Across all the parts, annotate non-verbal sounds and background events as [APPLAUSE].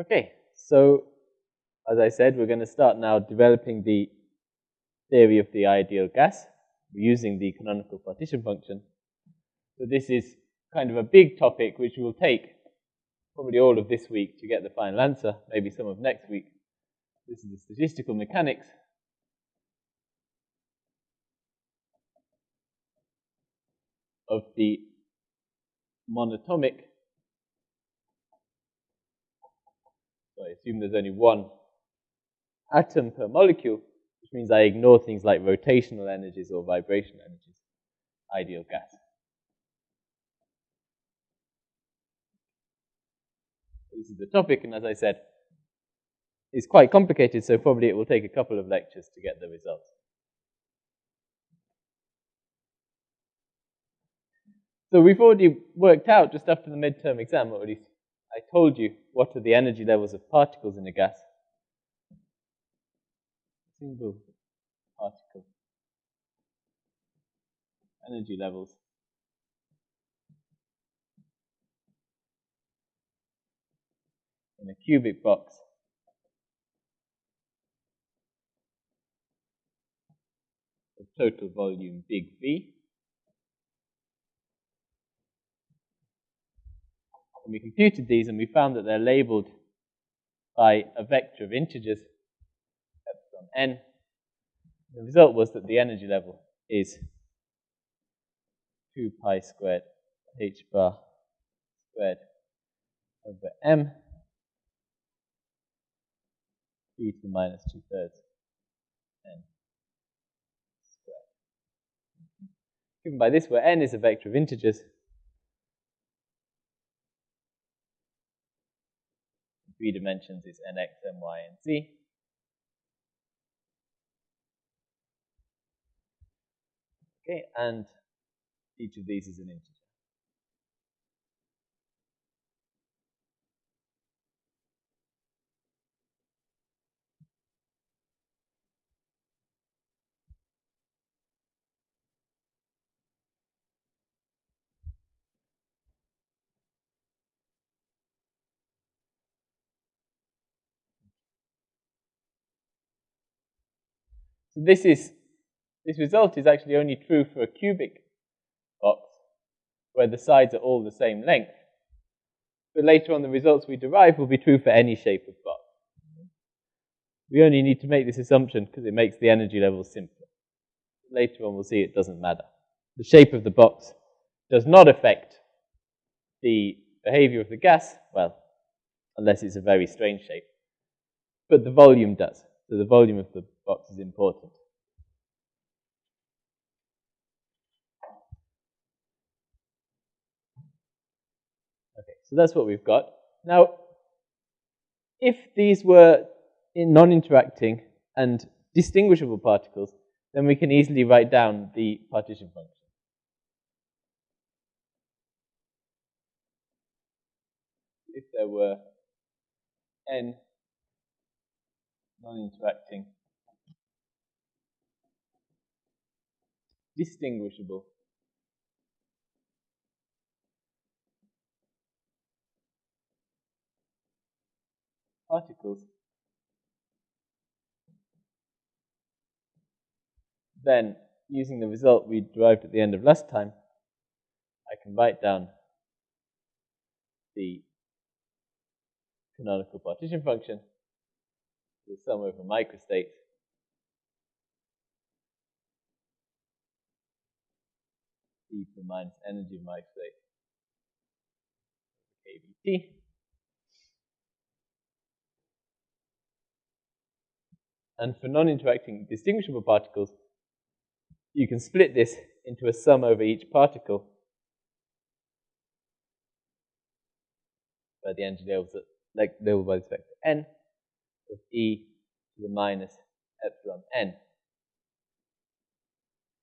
Okay, so as I said, we're going to start now developing the theory of the ideal gas using the canonical partition function. So this is kind of a big topic which will take probably all of this week to get the final answer, maybe some of next week. This is the statistical mechanics of the monatomic So I assume there's only one atom per molecule, which means I ignore things like rotational energies or vibrational energies, ideal gas. This is the topic, and as I said, it's quite complicated, so probably it will take a couple of lectures to get the results. So we've already worked out just after the midterm exam, or at least I told you what are the energy levels of particles in a gas. Single particle energy levels. In a cubic box. The total volume big V. And we computed these and we found that they're labeled by a vector of integers, epsilon n. The result was that the energy level is 2 pi squared h bar squared over m e to the minus 2 thirds n squared. Given by this, where n is a vector of integers, three dimensions is nx, my, and z. Okay, and each of these is an integer. So this is this result is actually only true for a cubic box where the sides are all the same length. But later on the results we derive will be true for any shape of box. We only need to make this assumption because it makes the energy levels simpler. Later on we'll see it doesn't matter. The shape of the box does not affect the behavior of the gas, well, unless it's a very strange shape. But the volume does. So the volume of the box is important. Okay, so that's what we've got. Now, if these were non-interacting and distinguishable particles, then we can easily write down the partition function. If there were n non-interacting, distinguishable. particles, then using the result we derived at the end of last time, I can write down the canonical partition function. The sum over microstate e to the minus energy of microstate kBT. And for non-interacting distinguishable particles, you can split this into a sum over each particle. By the energy levels that like labeled by this vector n of e to the minus epsilon n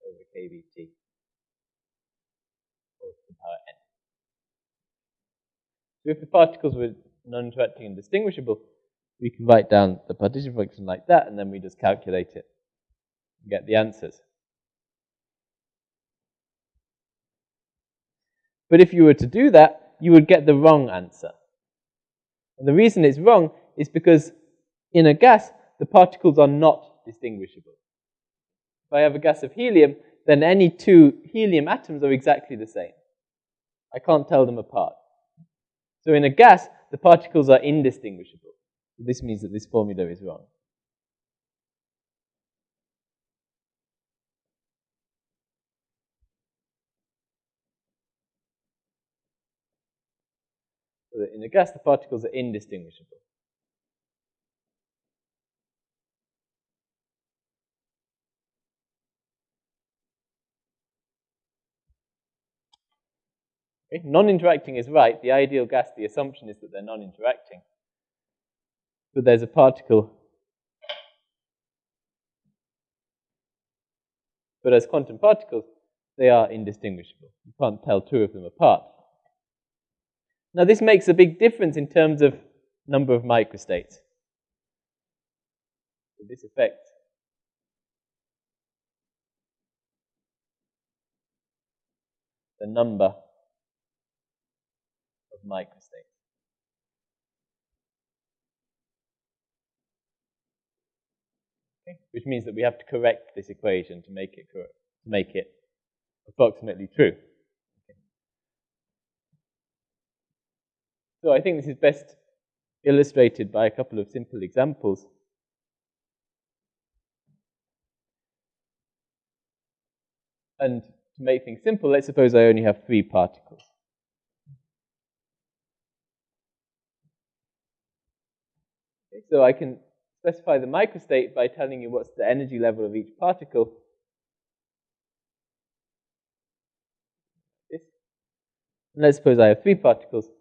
over kBT or to the power n. If the particles were non-interacting and distinguishable, we can write down the partition function like that, and then we just calculate it and get the answers. But if you were to do that, you would get the wrong answer. And the reason it's wrong is because in a gas, the particles are not distinguishable. If I have a gas of helium, then any two helium atoms are exactly the same. I can't tell them apart. So in a gas, the particles are indistinguishable. This means that this formula is wrong. So in a gas, the particles are indistinguishable. Okay? Non-interacting is right. The ideal gas, the assumption is that they're non-interacting. But there's a particle. But as quantum particles, they are indistinguishable. You can't tell two of them apart. Now this makes a big difference in terms of number of microstates. So this affects the number microstates. Okay? Which means that we have to correct this equation to make it correct, to make it approximately true. Okay. So I think this is best illustrated by a couple of simple examples. And to make things simple, let's suppose I only have three particles. So I can specify the microstate by telling you what's the energy level of each particle. And let's suppose I have three particles. So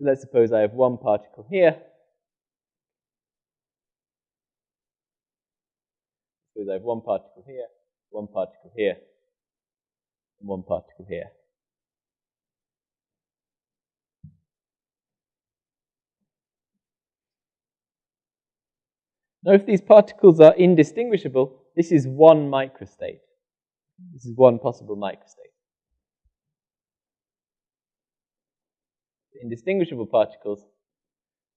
let's suppose I have one particle here. Suppose I have one particle here, one particle here, and one particle here. Now, if these particles are indistinguishable, this is one microstate. This is one possible microstate. Indistinguishable particles,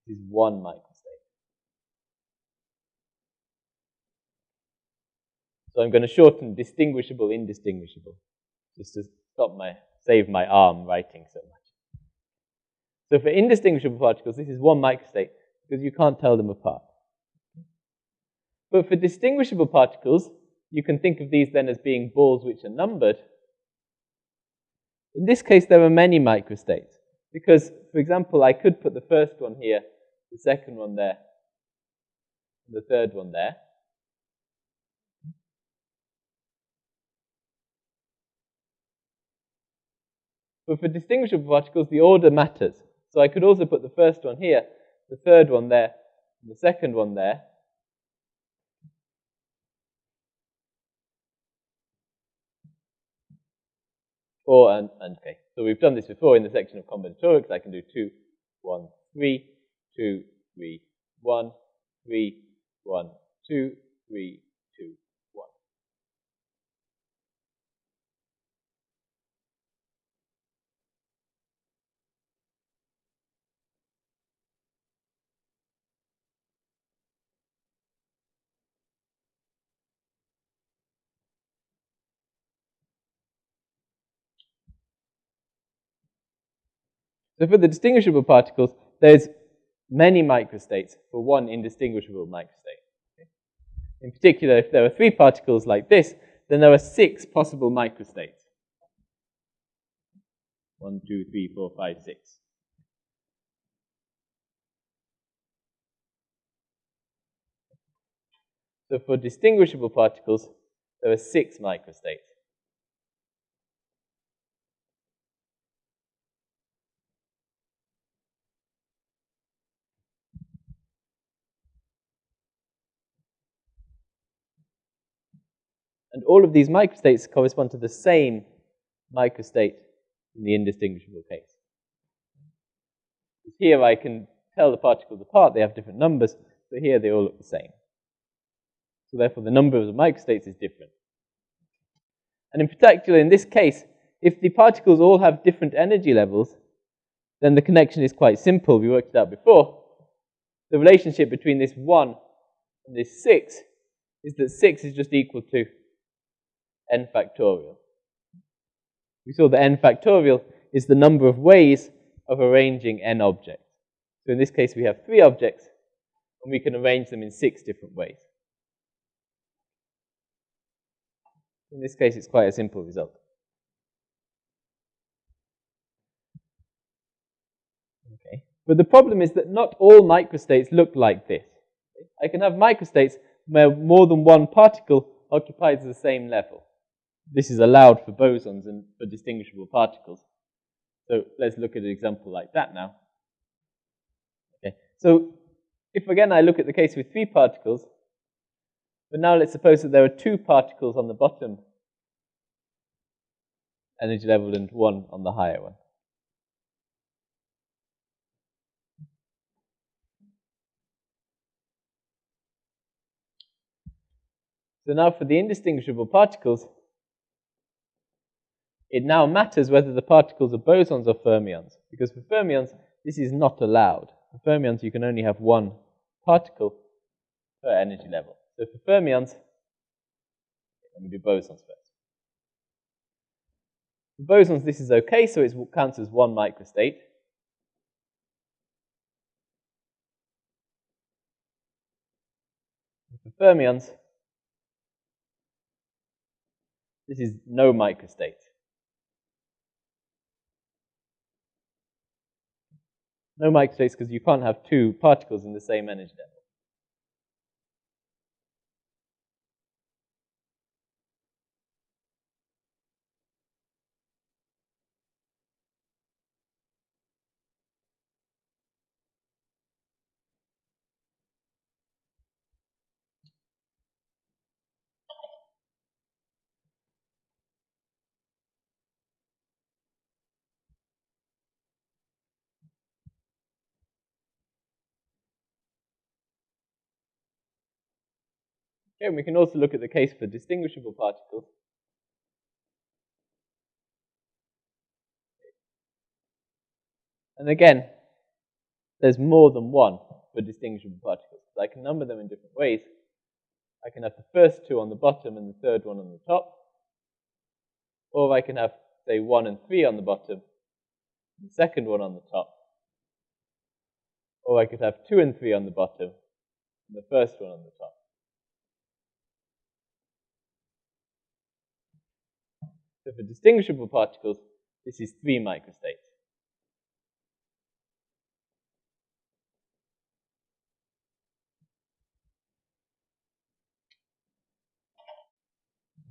is one microstate. So I'm going to shorten distinguishable, indistinguishable, just to stop my, save my arm writing so much. So for indistinguishable particles, this is one microstate because you can't tell them apart. But for distinguishable particles, you can think of these then as being balls which are numbered. In this case, there are many microstates. Because, for example, I could put the first one here, the second one there, and the third one there. But for distinguishable particles, the order matters. So I could also put the first one here, the third one there, and the second one there, Or, and, and, okay, so we've done this before in the section of combinatorics. I can do 2, 1, 3, 2, 3, 1, 3, 1, 2, 3, 2, 1. So for the distinguishable particles, there's many microstates for one indistinguishable microstate. In particular, if there are three particles like this, then there are six possible microstates. One, two, three, four, five, six. So for distinguishable particles, there are six microstates. And all of these microstates correspond to the same microstate in the indistinguishable case. Here I can tell the particles apart, they have different numbers, but here they all look the same. So therefore the number of the microstates is different. And in particular, in this case, if the particles all have different energy levels, then the connection is quite simple. We worked it out before. the relationship between this 1 and this 6 is that 6 is just equal to n factorial. We saw that n factorial is the number of ways of arranging n objects. So in this case, we have three objects, and we can arrange them in six different ways. In this case, it's quite a simple result. Okay. But the problem is that not all microstates look like this. I can have microstates where more than one particle occupies the same level. This is allowed for bosons and for distinguishable particles. So let's look at an example like that now. Okay. So if again I look at the case with three particles, but now let's suppose that there are two particles on the bottom energy level and one on the higher one. So now for the indistinguishable particles, it now matters whether the particles are bosons or fermions, because for fermions, this is not allowed. For fermions, you can only have one particle per energy level. So for fermions, let me do bosons first. For bosons, this is okay, so it counts as one microstate. For fermions, this is no microstate. No microstates because you can't have two particles in the same energy level. And we can also look at the case for distinguishable particles. And again, there's more than one for distinguishable particles. I can number them in different ways. I can have the first two on the bottom and the third one on the top. Or I can have, say, 1 and 3 on the bottom, the second one on the top. Or I could have 2 and 3 on the bottom, and the first one on the top. So for distinguishable particles, this is 3 microstates.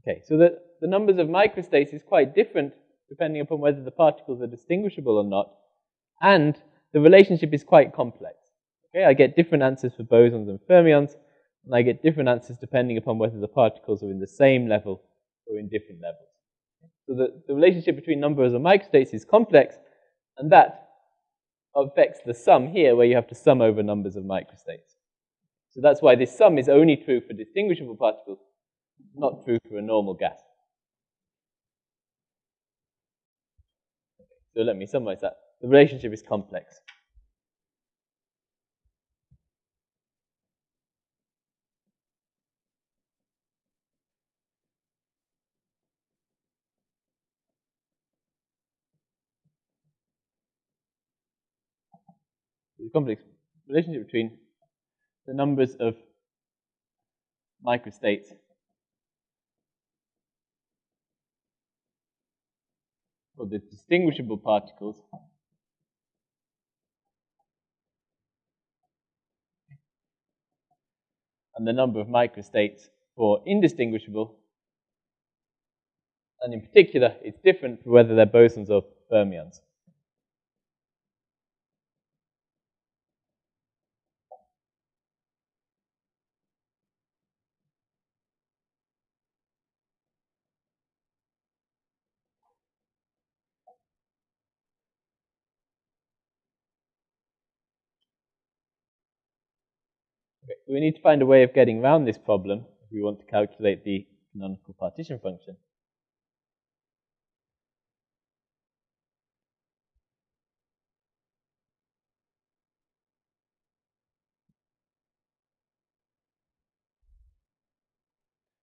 Okay, so the, the numbers of microstates is quite different depending upon whether the particles are distinguishable or not. And the relationship is quite complex. Okay, I get different answers for bosons and fermions, and I get different answers depending upon whether the particles are in the same level or in different levels. So the, the relationship between numbers of microstates is complex, and that affects the sum here, where you have to sum over numbers of microstates. So that's why this sum is only true for distinguishable particles, not true for a normal gas. So let me summarize that. The relationship is complex. The complex relationship between the numbers of microstates for the distinguishable particles and the number of microstates for indistinguishable. And in particular, it's different for whether they're bosons or fermions. So we need to find a way of getting around this problem if we want to calculate the canonical partition function.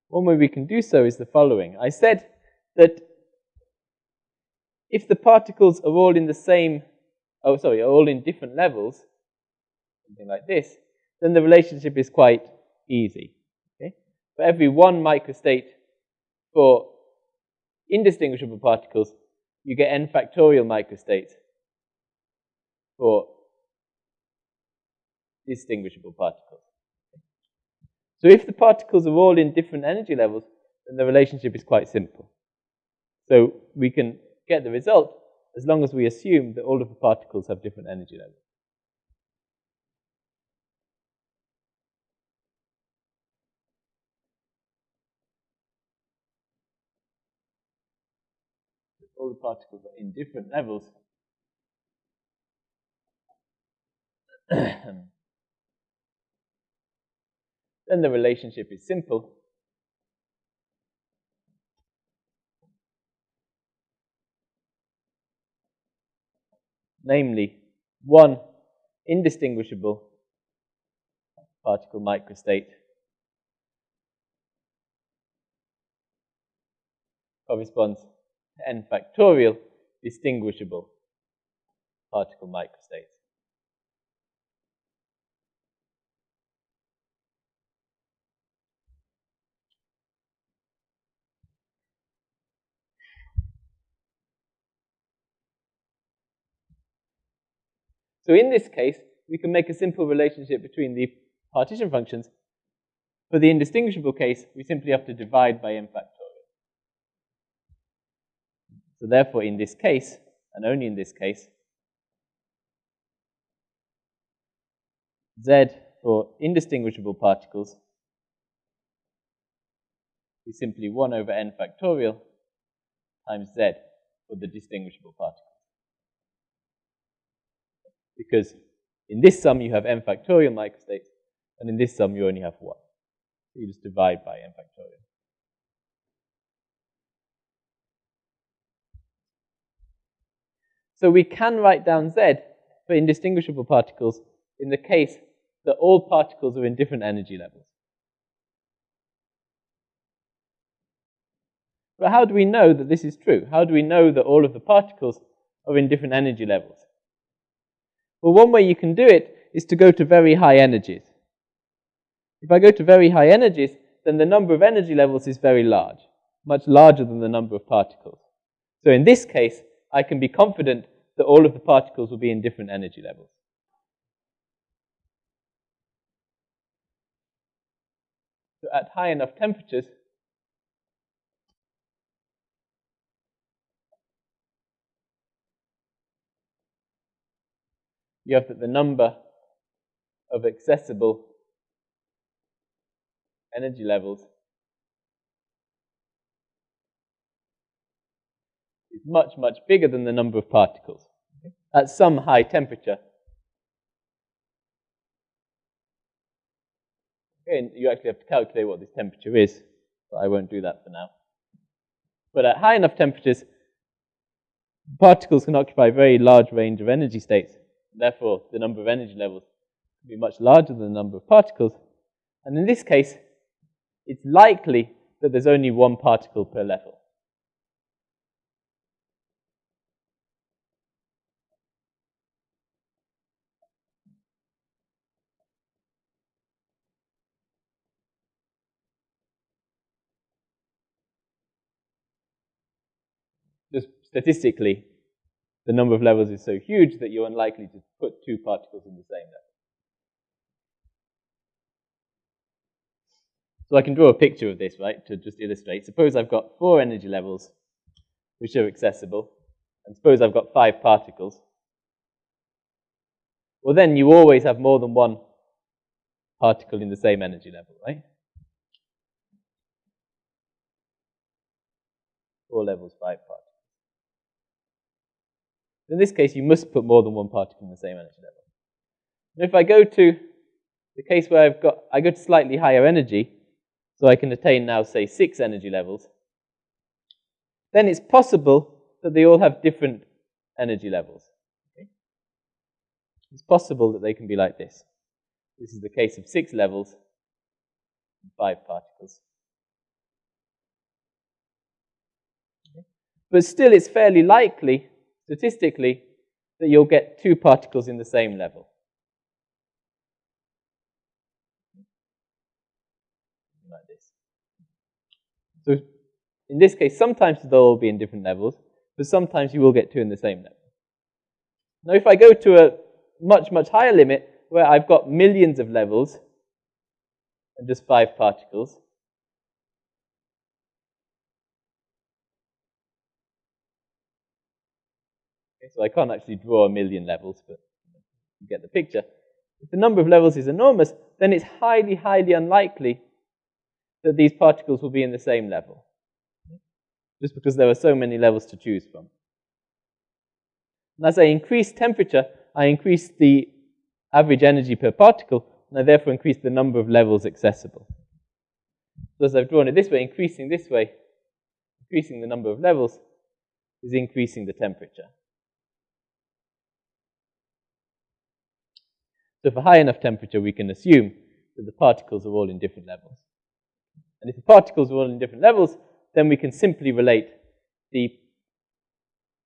One way we can do so is the following. I said that if the particles are all in the same, oh sorry, are all in different levels, something like this, then the relationship is quite easy. Okay? For every one microstate for indistinguishable particles, you get n factorial microstates for distinguishable particles. So if the particles are all in different energy levels, then the relationship is quite simple. So we can get the result as long as we assume that all of the particles have different energy levels. All the particles are in different levels. [CLEARS THROAT] then the relationship is simple. Namely, one indistinguishable particle microstate corresponds n factorial distinguishable particle microstates. So in this case, we can make a simple relationship between the partition functions. For the indistinguishable case, we simply have to divide by n factorial. So therefore, in this case, and only in this case, z for indistinguishable particles is simply 1 over n factorial times z for the distinguishable particles because in this sum you have n factorial microstates, and in this sum you only have 1. So you just divide by n factorial. So we can write down z for indistinguishable particles in the case that all particles are in different energy levels. But how do we know that this is true? How do we know that all of the particles are in different energy levels? Well, one way you can do it is to go to very high energies. If I go to very high energies, then the number of energy levels is very large, much larger than the number of particles. So in this case, I can be confident that all of the particles will be in different energy levels. So at high enough temperatures, you have that the number of accessible energy levels is much, much bigger than the number of particles at some high temperature. And you actually have to calculate what this temperature is, but I won't do that for now. But at high enough temperatures, particles can occupy a very large range of energy states. Therefore, the number of energy levels will be much larger than the number of particles. And in this case, it's likely that there's only one particle per level. Just statistically, the number of levels is so huge that you're unlikely to put two particles in the same level. So I can draw a picture of this, right, to just illustrate. Suppose I've got four energy levels which are accessible, and suppose I've got five particles. Well, then you always have more than one particle in the same energy level, right? Four levels, five particles. In this case, you must put more than one particle in the same energy level. And if I go to the case where I've got, I go to slightly higher energy, so I can attain now, say, six energy levels, then it's possible that they all have different energy levels. Okay? It's possible that they can be like this. This is the case of six levels and five particles. Okay? But still, it's fairly likely statistically, that you'll get two particles in the same level. Like this. So in this case, sometimes they'll all be in different levels, but sometimes you will get two in the same level. Now, if I go to a much, much higher limit, where I've got millions of levels, and just five particles, so I can't actually draw a million levels, but you get the picture. If the number of levels is enormous, then it's highly, highly unlikely that these particles will be in the same level just because there are so many levels to choose from. And as I increase temperature, I increase the average energy per particle, and I therefore increase the number of levels accessible. So as I've drawn it this way, increasing this way, increasing the number of levels, is increasing the temperature. So for high enough temperature, we can assume that the particles are all in different levels. And if the particles are all in different levels, then we can simply relate the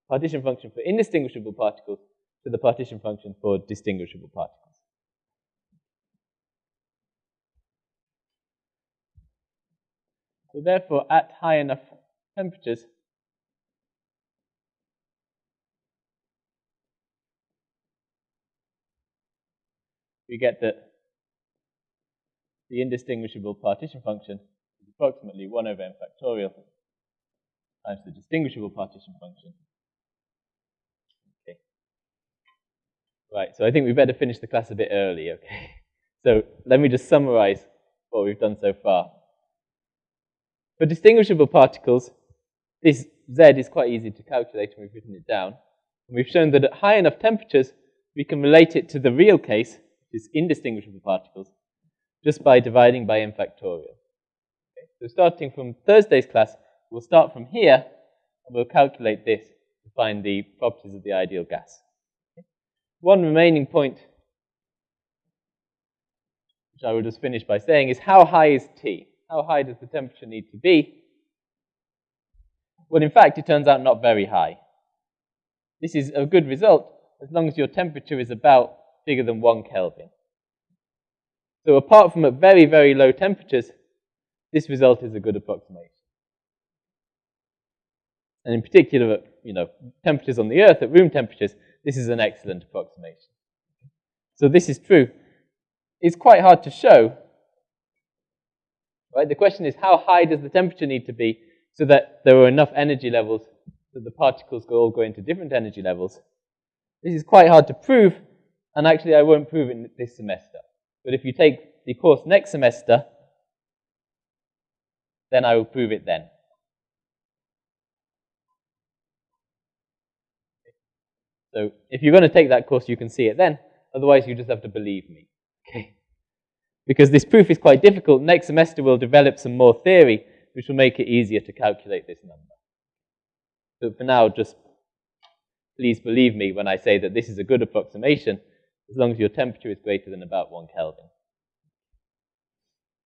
partition function for indistinguishable particles to the partition function for distinguishable particles. So therefore, at high enough temperatures, we get that the indistinguishable partition function is approximately 1 over n factorial times the distinguishable partition function. Okay. Right, so I think we better finish the class a bit early, okay? [LAUGHS] So let me just summarize what we've done so far. For distinguishable particles, this Z is quite easy to calculate and we've written it down. And we've shown that at high enough temperatures, we can relate it to the real case, is indistinguishable particles, just by dividing by n factorial. So starting from Thursday's class, we'll start from here, and we'll calculate this to find the properties of the ideal gas. One remaining point, which I will just finish by saying, is how high is T? How high does the temperature need to be? Well, in fact, it turns out not very high. This is a good result as long as your temperature is about bigger than 1 Kelvin. So apart from at very, very low temperatures, this result is a good approximation. And in particular, at you know, temperatures on the Earth, at room temperatures, this is an excellent approximation. So this is true. It's quite hard to show. Right? The question is, how high does the temperature need to be so that there are enough energy levels that the particles go all go into different energy levels? This is quite hard to prove, and actually I won't prove it this semester. But if you take the course next semester, then I will prove it then. So if you're going to take that course, you can see it then. Otherwise, you just have to believe me. Okay? Because this proof is quite difficult. Next semester, we'll develop some more theory, which will make it easier to calculate this number. But for now, just please believe me when I say that this is a good approximation, as long as your temperature is greater than about 1 Kelvin.